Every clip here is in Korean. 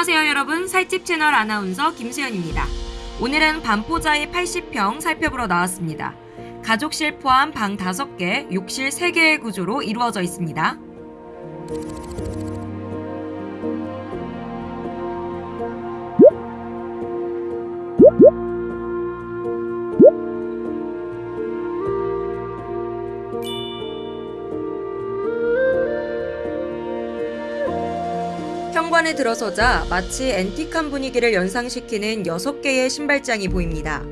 안녕하세요 여러분 살집 채널 아나운서 김수현입니다. 오늘은 반포자의 80평 살펴보러 나왔습니다. 가족실 포함 방 5개, 욕실 3개의 구조로 이루어져 있습니다. 현관에 들어서자 마치 앤틱한 분위기를 연상시키는 6개의 신발장이 보입니다.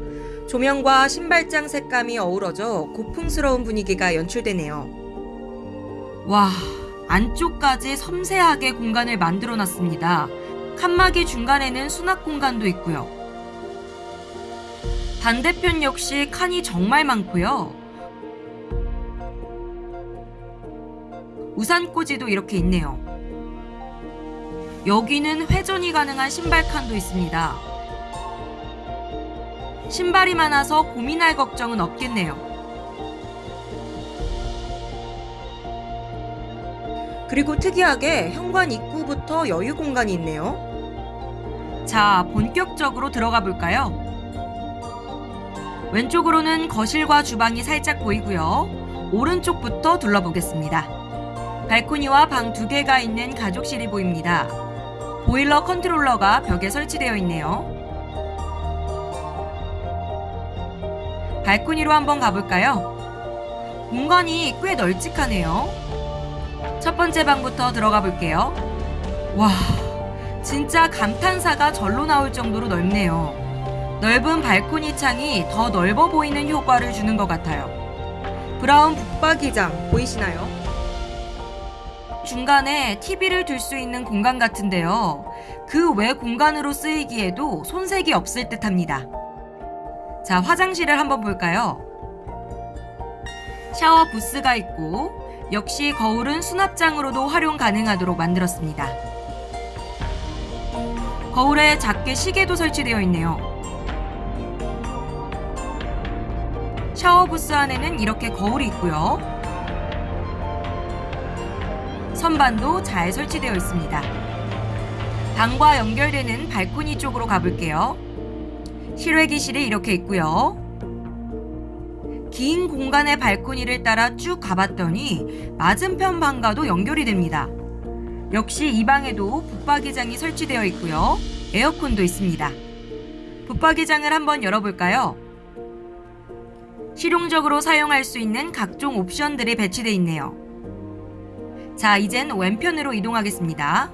조명과 신발장 색감이 어우러져 고풍스러운 분위기가 연출되네요. 와, 안쪽까지 섬세하게 공간을 만들어 놨습니다. 칸막이 중간에는 수납 공간도 있고요. 반대편 역시 칸이 정말 많고요. 우산꽂이도 이렇게 있네요. 여기는 회전이 가능한 신발 칸도 있습니다. 신발이 많아서 고민할 걱정은 없겠네요. 그리고 특이하게 현관 입구부터 여유 공간이 있네요. 자, 본격적으로 들어가 볼까요? 왼쪽으로는 거실과 주방이 살짝 보이고요. 오른쪽부터 둘러보겠습니다. 발코니와 방 두 개가 있는 가족실이 보입니다. 보일러 컨트롤러가 벽에 설치되어 있네요. 발코니로 한번 가볼까요? 공간이 꽤 널찍하네요. 첫 번째 방부터 들어가 볼게요. 와, 진짜 감탄사가 절로 나올 정도로 넓네요. 넓은 발코니 창이 더 넓어 보이는 효과를 주는 것 같아요. 브라운 북박이장 보이시나요? 중간에 TV를 둘 수 있는 공간 같은데요. 그 외 공간으로 쓰이기에도 손색이 없을 듯 합니다. 자, 화장실을 한번 볼까요? 샤워 부스가 있고, 역시 거울은 수납장으로도 활용 가능하도록 만들었습니다. 거울에 작게 시계도 설치되어 있네요. 샤워 부스 안에는 이렇게 거울이 있고요. 선반도 잘 설치되어 있습니다. 방과 연결되는 발코니 쪽으로 가볼게요. 실외기실이 이렇게 있고요. 긴 공간의 발코니를 따라 쭉 가봤더니 맞은편 방과도 연결이 됩니다. 역시 이 방에도 붙박이장이 설치되어 있고요. 에어컨도 있습니다. 붙박이장을 한번 열어볼까요? 실용적으로 사용할 수 있는 각종 옵션들이 배치되어 있네요. 자, 이젠 왼편으로 이동하겠습니다.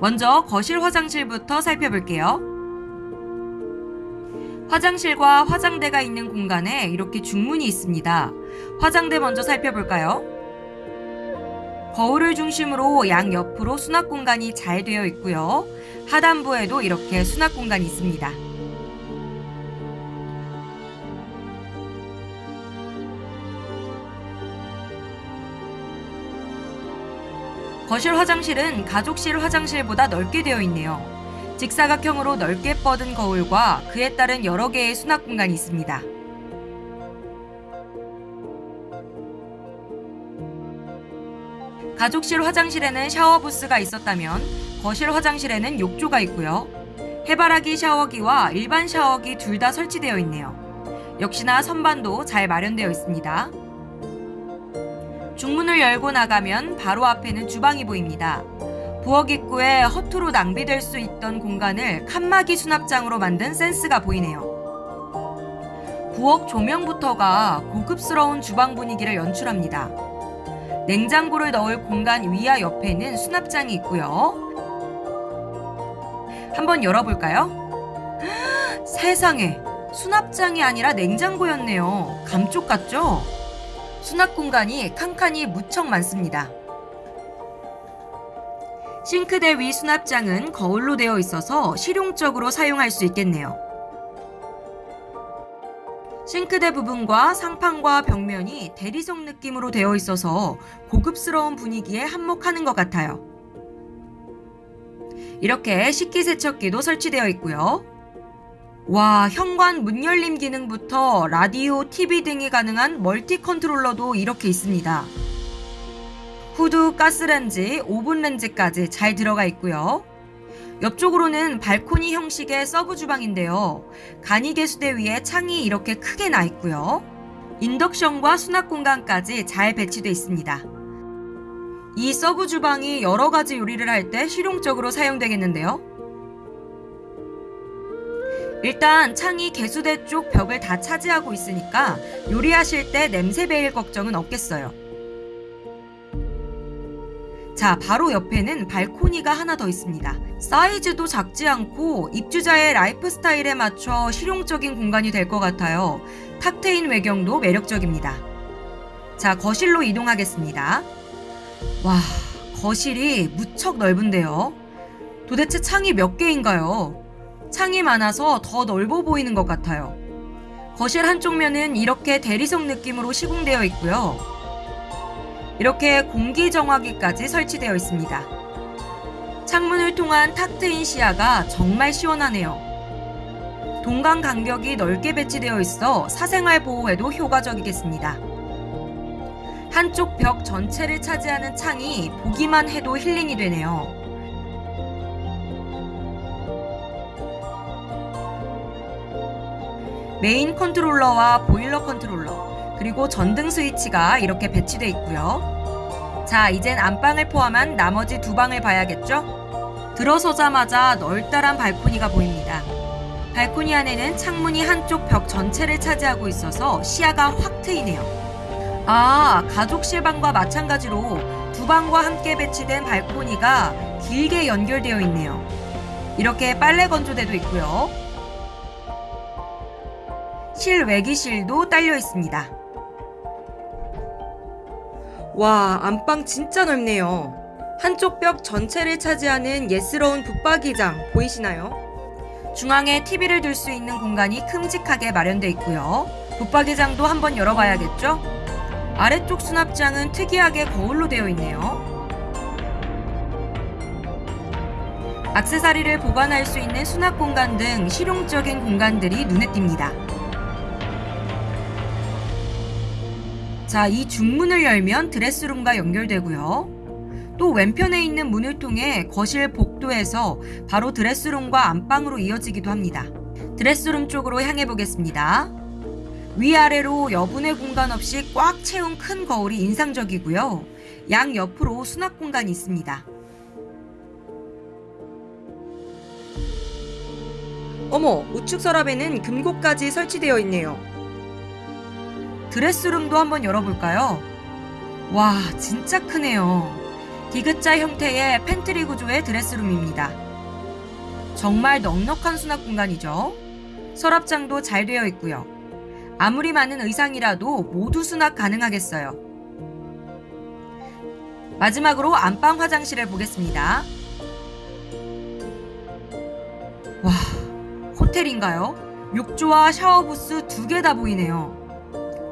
먼저 거실 화장실부터 살펴볼게요. 화장실과 화장대가 있는 공간에 이렇게 중문이 있습니다. 화장대 먼저 살펴볼까요? 거울을 중심으로 양 옆으로 수납 공간이 잘 되어 있고요. 하단부에도 이렇게 수납 공간이 있습니다. 거실 화장실은 가족실 화장실보다 넓게 되어 있네요. 직사각형으로 넓게 뻗은 거울과 그에 따른 여러 개의 수납 공간이 있습니다. 가족실 화장실에는 샤워 부스가 있었다면 거실 화장실에는 욕조가 있고요. 해바라기 샤워기와 일반 샤워기 둘 다 설치되어 있네요. 역시나 선반도 잘 마련되어 있습니다. 중문을 열고 나가면 바로 앞에는 주방이 보입니다. 부엌 입구에 허투루 낭비될 수 있던 공간을 칸막이 수납장으로 만든 센스가 보이네요. 부엌 조명부터가 고급스러운 주방 분위기를 연출합니다. 냉장고를 넣을 공간 위와 옆에는 수납장이 있고요. 한번 열어볼까요? 세상에 수납장이 아니라 냉장고였네요. 감쪽 같죠? 수납 공간이 칸칸이 무척 많습니다. 싱크대 위 수납장은 거울로 되어 있어서 실용적으로 사용할 수 있겠네요. 싱크대 부분과 상판과 벽면이 대리석 느낌으로 되어 있어서 고급스러운 분위기에 한몫하는 것 같아요. 이렇게 식기세척기도 설치되어 있고요. 와, 현관 문 열림 기능부터 라디오, TV 등이 가능한 multi controller도 이렇게 있습니다. 후드, 가스렌지, 오븐렌지까지 잘 들어가 있고요. 옆쪽으로는 발코니 형식의 서브 주방인데요. 간이 개수대 위에 창이 이렇게 크게 나 있고요. 인덕션과 수납 공간까지 잘 배치되어 있습니다. 이 서브 주방이 여러 가지 요리를 할 때 실용적으로 사용되겠는데요. 일단 창이 개수대 쪽 벽을 다 차지하고 있으니까 요리하실 때 냄새 배일 걱정은 없겠어요. 자, 바로 옆에는 발코니가 하나 더 있습니다. 사이즈도 작지 않고 입주자의 라이프 스타일에 맞춰 실용적인 공간이 될 것 같아요. 탁 트인 외경도 매력적입니다. 자, 거실로 이동하겠습니다. 와, 거실이 무척 넓은데요. 도대체 창이 몇 개인가요? 창이 많아서 더 넓어 보이는 것 같아요. 거실 한쪽 면은 이렇게 대리석 느낌으로 시공되어 있고요. 이렇게 공기 정화기까지 설치되어 있습니다. 창문을 통한 탁 트인 시야가 정말 시원하네요. 동간 간격이 넓게 배치되어 있어 사생활 보호에도 효과적이겠습니다. 한쪽 벽 전체를 차지하는 창이 보기만 해도 힐링이 되네요. 메인 controller와 보일러 컨트롤러, 그리고 전등 스위치가 이렇게 배치되어 있고요. 자, 이젠 안방을 포함한 나머지 두 방을 봐야겠죠? 들어서자마자 넓다란 발코니가 보입니다. 발코니 안에는 창문이 한쪽 벽 전체를 차지하고 있어서 시야가 확 트이네요. 아, 가족실 방과 마찬가지로 두 방과 함께 배치된 발코니가 길게 연결되어 있네요. 이렇게 빨래 건조대도 있고요. 실외기실도 딸려 있습니다. 와, 안방 진짜 넓네요. 한쪽 벽 전체를 차지하는 예스러운 붙박이장 보이시나요? 중앙에 TV를 둘 수 있는 공간이 큼직하게 마련되어 있고요. 붙박이장도 한번 열어봐야겠죠? 아래쪽 수납장은 특이하게 거울로 되어 있네요. 악세사리를 보관할 수 있는 수납 공간 등 실용적인 공간들이 눈에 띕니다. 자, 이 중문을 열면 드레스룸과 연결되고요. 또 왼편에 있는 문을 통해 거실 복도에서 바로 드레스룸과 안방으로 이어지기도 합니다. 드레스룸 쪽으로 향해 보겠습니다. 위아래로 여분의 공간 없이 꽉 채운 큰 거울이 인상적이고요. 양 옆으로 수납 공간이 있습니다. 어머, 우측 서랍에는 금고까지 설치되어 있네요. 드레스룸도 한번 열어볼까요? 와, 진짜 크네요. 디귿자 형태의 팬트리 구조의 dress room입니다. 정말 넉넉한 수납 공간이죠. 서랍장도 잘 되어 있고요. 아무리 많은 의상이라도 모두 수납 가능하겠어요. 마지막으로 안방 화장실을 보겠습니다. 와, 호텔인가요? 욕조와 샤워 부스 두 개 다 보이네요.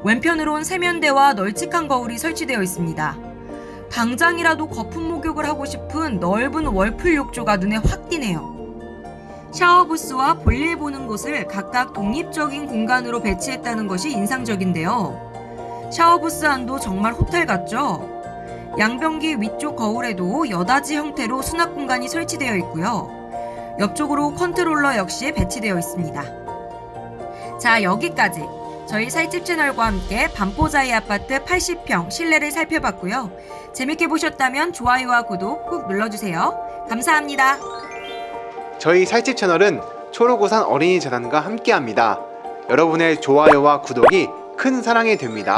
왼편으론 세면대와 널찍한 거울이 설치되어 있습니다. 당장이라도 거품 목욕을 하고 싶은 넓은 월풀 욕조가 눈에 확 띄네요. 샤워 부스와 볼일 보는 곳을 각각 독립적인 공간으로 배치했다는 것이 인상적인데요. 샤워 부스 안도 정말 호텔 같죠? 양변기 위쪽 거울에도 여닫이 형태로 수납 공간이 설치되어 있고요. 옆쪽으로 컨트롤러 역시 배치되어 있습니다. 자, 여기까지 저희 살집 채널과 함께 반포자이 아파트 80평 실내를 살펴봤고요. 재밌게 보셨다면 좋아요와 구독 꾹 눌러주세요. 감사합니다. 저희 살집 채널은 초록우산 어린이 재단과 함께합니다. 여러분의 좋아요와 구독이 큰 사랑이 됩니다.